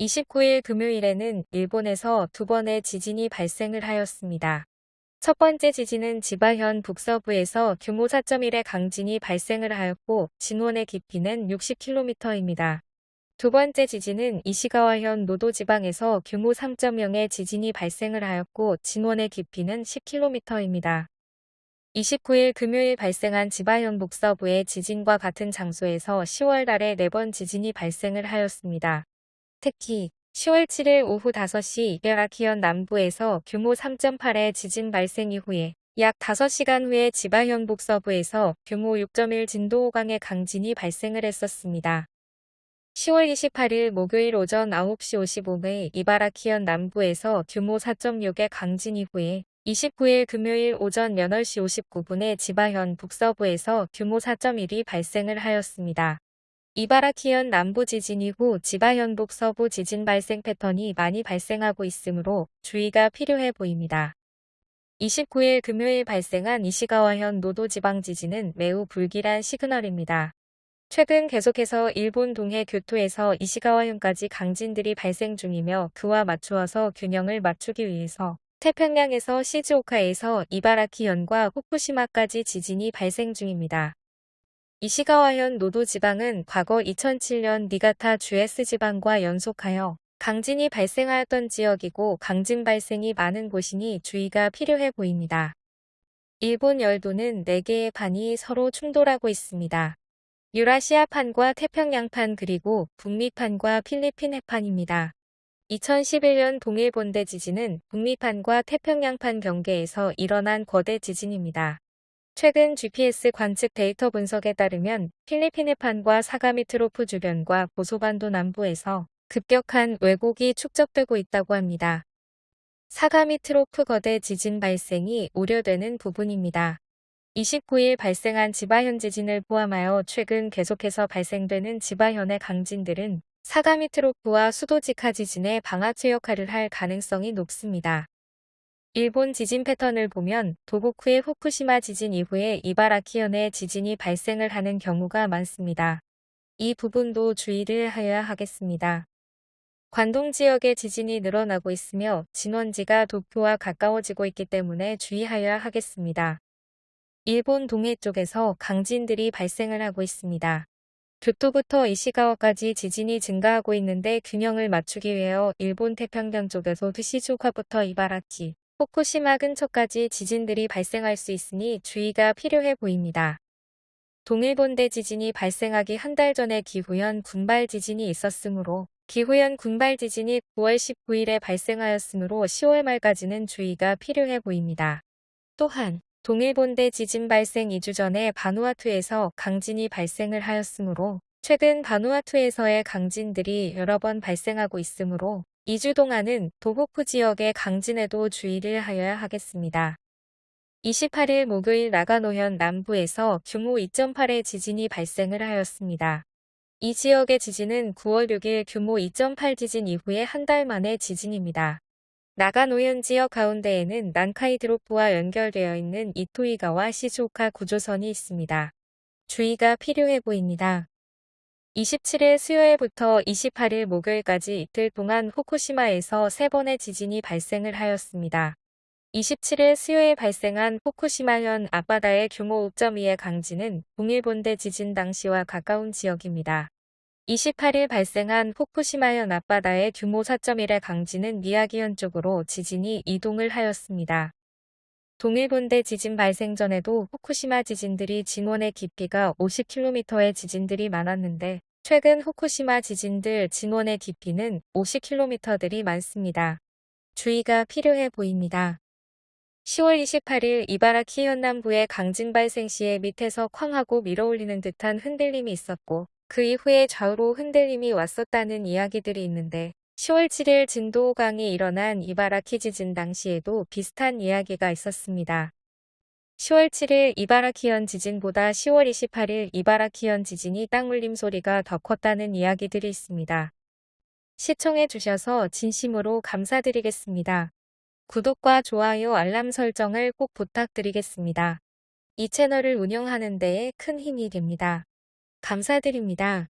29일 금요일에는 일본에서 두 번의 지진이 발생을 하였습니다. 첫 번째 지진은 지바현 북서부에서 규모 4.1의 강진이 발생을 하였고 진원의 깊이는 60km입니다. 두 번째 지진은 이시가와현 노도 지방에서 규모 3.0의 지진이 발생을 하였고 진원의 깊이는 10km입니다. 29일 금요일 발생한 지바현 북서부의 지진과 같은 장소에서 10월 달에 4번 지진이 발생을 하였습니다. 특히 10월 7일 오후 5시 이베라키현 남부에서 규모 3.8의 지진 발생 이후에 약 5시간 후에 지바현 북서부에서 규모 6.1 진도 5강의 강진이 발생을 했었습니다. 10월 28일 목요일 오전 9시 55분 이바라키현 남부에서 규모 4.6의 강진 이후에 29일 금요일 오전 8시 59분에 지바현 북서부에서 규모 4.1이 발생을 하였습니다. 이바라키현 남부 지진 이후 지바현 북 서부 지진 발생 패턴이 많이 발생하고 있으므로 주의가 필요해 보입니다. 29일 금요일 발생한 이시가와현 노도 지방 지진은 매우 불길한 시그널입니다. 최근 계속해서 일본 동해 교토에서 이시가와현까지 강진들이 발생 중이며 그와 맞추어서 균형을 맞추기 위해서 태평양에서 시즈오카에서 이바라키현과 후쿠시마까지 지진이 발생 중입니다. 이시가와현 노도 지방은 과거 2007년 니가타 주에스 지방과 연속하여 강진이 발생하였던 지역이고 강진 발생이 많은 곳이니 주의가 필요해 보입니다. 일본 열도는 4개의 판이 서로 충돌하고 있습니다. 유라시아판과 태평양판 그리고 북미판과 필리핀 해판입니다. 2011년 동일본대 지진은 북미판과 태평양판 경계에서 일어난 거대 지진입니다. 최근 GPS 관측 데이터 분석에 따르면 필리핀해판과 사가미트로프 주변과 고소반도 남부에서 급격한 왜곡이 축적되고 있다고 합니다. 사가미트로프 거대 지진 발생이 우려되는 부분입니다. 29일 발생한 지바현 지진을 포함하여 최근 계속해서 발생되는 지바현의 강진들은 사가미트로프와 수도지카 지진의 방아쇠 역할을 할 가능성이 높습니다. 일본 지진 패턴을 보면 도고쿠의 후쿠시마 지진 이후에 이바라키현의 지진이 발생을 하는 경우가 많습니다. 이 부분도 주의를 하여야 하겠습니다. 관동 지역의 지진이 늘어나고 있으며 진원지가 도쿄와 가까워지고 있기 때문에 주의하여야 하겠습니다. 일본 동해 쪽에서 강진들이 발생을 하고 있습니다. 교토부터 이시가와까지 지진이 증가하고 있는데 균형을 맞추기 위하여 일본 태평양 쪽에서 시즈오카부터 이바라키, 후쿠시마 근처까지 지진들이 발생할 수 있으니 주의가 필요해 보입니다. 동일본대 지진이 발생하기 한 달 전에 기후현 군발 지진이 있었으므로 기후현 군발 지진이 9월 19일에 발생하였으므로 10월 말까지는 주의가 필요해 보입니다. 또한 동일본대 지진 발생 2주 전에 바누아투에서 강진이 발생을 하였으므로 최근 바누아투에서의 강진들이 여러 번 발생하고 있으므로 2주 동안은 도호쿠 지역의 강진에도 주의를 하여야 하겠습니다. 28일 목요일 나가노현 남부에서 규모 2.8의 지진이 발생을 하였습니다. 이 지역의 지진은 9월 6일 규모 2.8 지진 이후에 한 달 만의 지진입니다. 나가노현 지역 가운데에는 난카이드로프와 연결되어 있는 이토이가와 시즈오카 구조선이 있습니다. 주의가 필요해 보입니다. 27일 수요일부터 28일 목요일까지 이틀 동안 후쿠시마에서 3번의 지진이 발생을 하였습니다. 27일 수요일 발생한 후쿠시마현 앞바다의 규모 5.2의 강진은 동일본대 지진 당시와 가까운 지역입니다. 28일 발생한 후쿠시마현 앞바다의 규모 4.1의 강진은 미야기현 쪽으로 지진이 이동을 하였습니다. 동일본대 지진 발생 전에도 후쿠시마 지진들이 진원의 깊이가 50km의 지진들이 많았는데 최근 후쿠시마 지진들 진원의 깊이는 50km들이 많습니다. 주의가 필요해 보입니다. 10월 28일 이바라키 현남부의 강진 발생 시에 밑에서 쾅하고 밀어올리는 듯한 흔들림이 있었고 그 이후에 좌우로 흔들림이 왔었다는 이야기들이 있는데 10월 7일 진도 5강이 일어난 이바라키 지진 당시에도 비슷한 이야기가 있었습니다. 10월 7일 이바라키현 지진보다 10월 28일 이바라키현 지진이 땅울림 소리가 더 컸다는 이야기들이 있습니다. 시청해 주셔서 진심으로 감사드리겠습니다. 구독과 좋아요 알람 설정을 꼭 부탁드리겠습니다. 이 채널을 운영하는 데에 큰 힘이 됩니다. 감사드립니다.